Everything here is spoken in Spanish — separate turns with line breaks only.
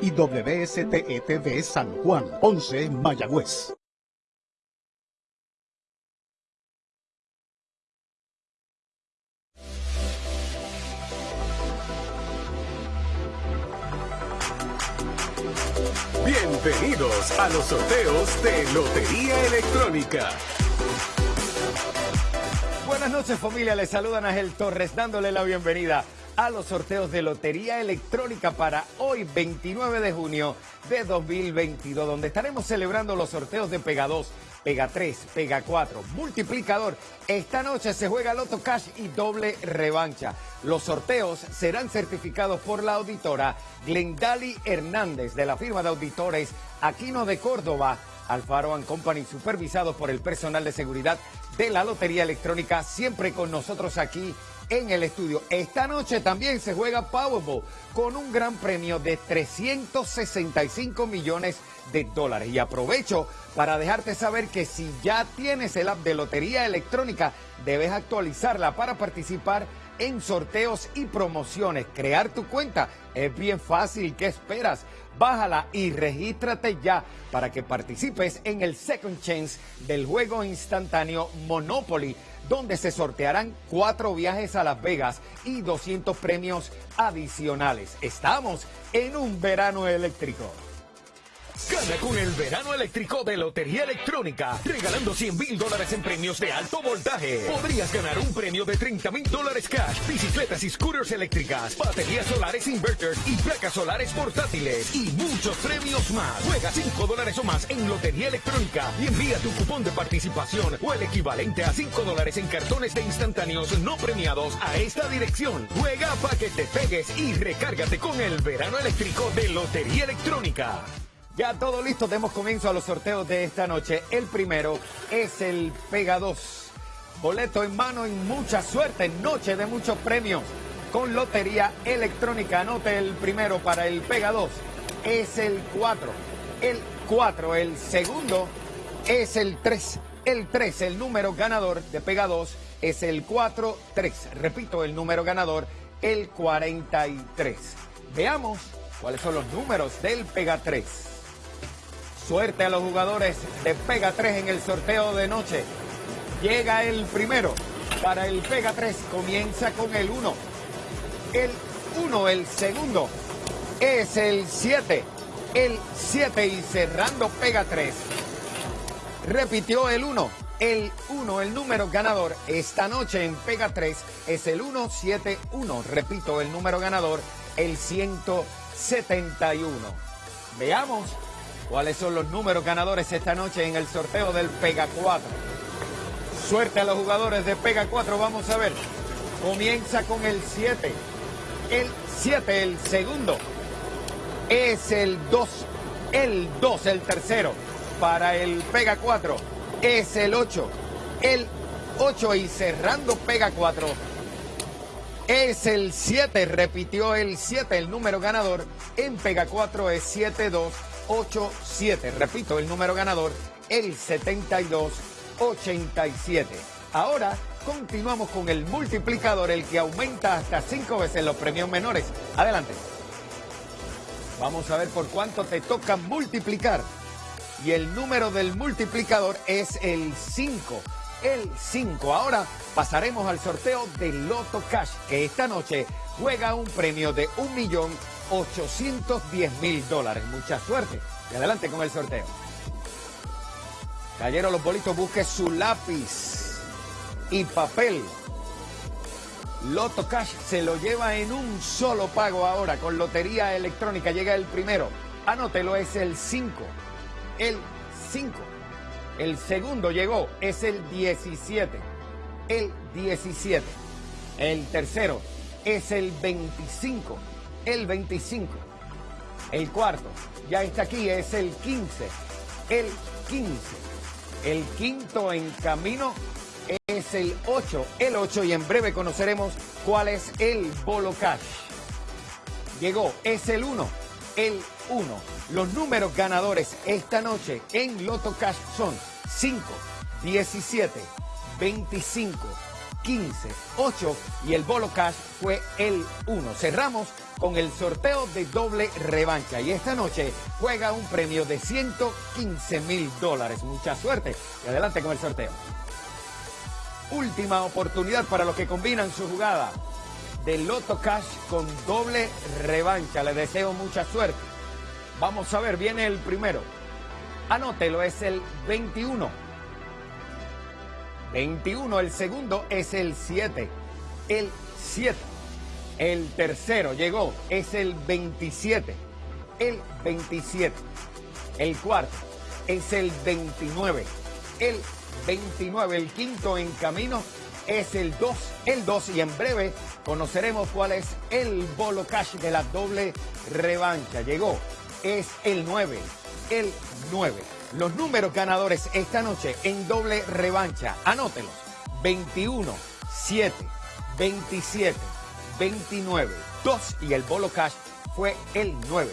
y WSTETV San Juan, 11 Mayagüez.
Bienvenidos a los sorteos de Lotería Electrónica.
Buenas noches familia, les saluda Ángel Torres dándole la bienvenida a los sorteos de Lotería Electrónica para hoy 29 de junio de 2022, donde estaremos celebrando los sorteos de Pega 2, Pega 3, Pega 4, Multiplicador. Esta noche se juega Loto Cash y doble revancha. Los sorteos serán certificados por la auditora Glendali Hernández de la firma de auditores Aquino de Córdoba. Alfaro Company, supervisados por el personal de seguridad de la Lotería Electrónica, siempre con nosotros aquí en el estudio. Esta noche también se juega Powerball con un gran premio de 365 millones de dólares. Y aprovecho para dejarte saber que si ya tienes el app de Lotería Electrónica, debes actualizarla para participar en sorteos y promociones. Crear tu cuenta es bien fácil. ¿Qué esperas? Bájala y regístrate ya para que participes en el Second Chance del juego instantáneo Monopoly donde se sortearán cuatro viajes a Las Vegas y 200 premios adicionales. Estamos en un verano eléctrico.
Con el verano eléctrico de Lotería Electrónica, regalando 100 mil dólares en premios de alto voltaje. Podrías ganar un premio de 30 mil dólares cash, bicicletas y scooters eléctricas, baterías solares inverters y placas solares portátiles y muchos premios más. Juega 5 dólares o más en Lotería Electrónica y envía tu cupón de participación o el equivalente a 5 dólares en cartones de instantáneos no premiados a esta dirección. Juega para que te pegues y recárgate con el verano eléctrico de Lotería Electrónica.
Ya todo listo, demos comienzo a los sorteos de esta noche. El primero es el Pega 2. Boleto en mano y mucha suerte, noche de muchos premios. Con Lotería Electrónica, anote el primero para el Pega 2. Es el 4. El 4, el segundo es el 3. El 3, el número ganador de Pega 2 es el 4-3. Repito, el número ganador, el 43. Veamos cuáles son los números del Pega 3. Suerte a los jugadores de Pega 3 en el sorteo de noche. Llega el primero. Para el Pega 3 comienza con el 1. El 1, el segundo, es el 7. El 7 y cerrando Pega 3. Repitió el 1. El 1, el número ganador esta noche en Pega 3 es el 171. Repito, el número ganador, el 171. Veamos cuáles son los números ganadores esta noche en el sorteo del Pega 4. Suerte a los jugadores de Pega 4, vamos a ver. Comienza con el 7. El 7, el segundo. Es el 2. El 2, el tercero. Para el Pega 4 es el 8. El 8 y cerrando Pega 4 es el 7. Repitió el 7. El número ganador en Pega 4 es 72. 87. Repito, el número ganador, el 7287. Ahora continuamos con el multiplicador, el que aumenta hasta cinco veces los premios menores. Adelante. Vamos a ver por cuánto te toca multiplicar. Y el número del multiplicador es el 5. El 5. Ahora pasaremos al sorteo de Loto Cash, que esta noche juega un premio de un millón 810 mil dólares. Mucha suerte. Y adelante con el sorteo. Cayeron los bolitos, busque su lápiz y papel. Loto Cash se lo lleva en un solo pago ahora con Lotería Electrónica. Llega el primero. Anótelo, es el 5. El 5. El segundo llegó, es el 17. El 17. El tercero es el 25 el 25. El cuarto, ya está aquí, es el 15. El 15. El quinto en camino es el 8. El 8 y en breve conoceremos cuál es el bolo cash. Llegó, es el 1. El 1. Los números ganadores esta noche en Loto Cash son 5, 17, 25, 15, 8 y el bolo cash fue el 1. Cerramos con el sorteo de doble revancha y esta noche juega un premio de 115 mil dólares. Mucha suerte y adelante con el sorteo. Última oportunidad para los que combinan su jugada de Loto Cash con doble revancha. Le deseo mucha suerte. Vamos a ver, viene el primero. Anótelo, es el 21. 21, el segundo es el 7. El 7. El tercero llegó, es el 27. El 27. El cuarto es el 29. El 29. El quinto en camino es el 2. El 2 y en breve conoceremos cuál es el bolo cash de la doble revancha. Llegó, es el 9. El 9. Los números ganadores esta noche en doble revancha. Anótelos. 21, 7, 27, 29, 2 y el bolo cash fue el 9.